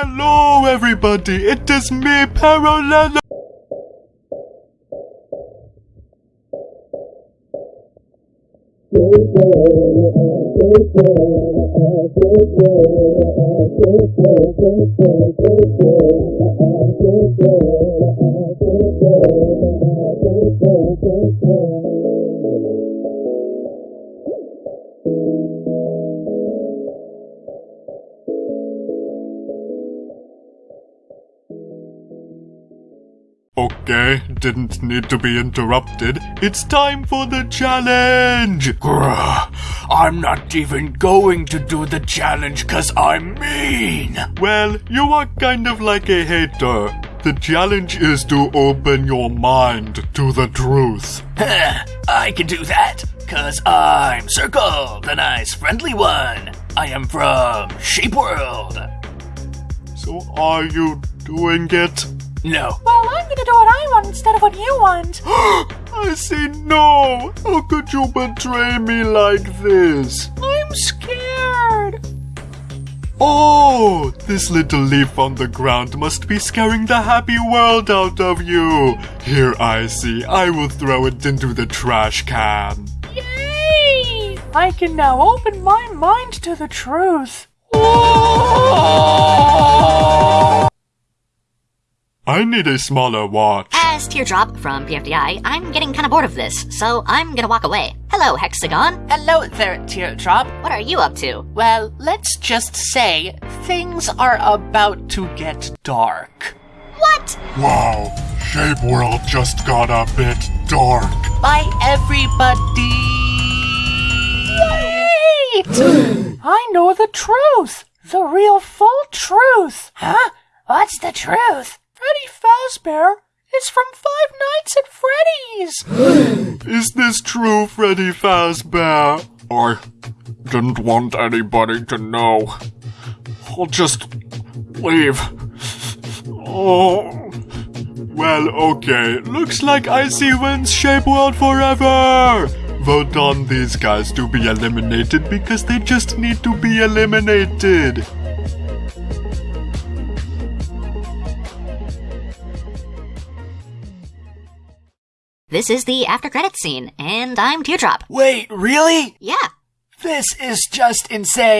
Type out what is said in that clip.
Hello, everybody. It is me, Parallel. Okay, didn't need to be interrupted. It's time for the challenge! Grr, I'm not even going to do the challenge cause I'm mean! Well, you are kind of like a hater. The challenge is to open your mind to the truth. I can do that, cause I'm Circle, the nice friendly one. I am from Shape World. So are you doing it? No. Well, I'm gonna do what I want instead of what you want. I say no! How could you betray me like this? I'm scared. Oh, this little leaf on the ground must be scaring the happy world out of you. Here I see. I will throw it into the trash can. Yay! I can now open my mind to the truth. Oh! I need a smaller watch. As Teardrop from BFDI, I'm getting kind of bored of this, so I'm gonna walk away. Hello, Hexagon. Hello there, Teardrop. What are you up to? Well, let's just say things are about to get dark. What? Wow, Shape World just got a bit dark. Bye, everybody. Wait! I know the truth. The real full truth. Huh? What's the truth? Freddy Fazbear is from Five Nights at Freddy's. Is this true, Freddy Fazbear? I didn't want anybody to know. I'll just leave. Oh. Well, okay. Looks like Icy wins Shape World forever! Vote on these guys to be eliminated because they just need to be eliminated. This is the after credits scene, and I'm Teardrop. Wait, really? Yeah. This is just insane.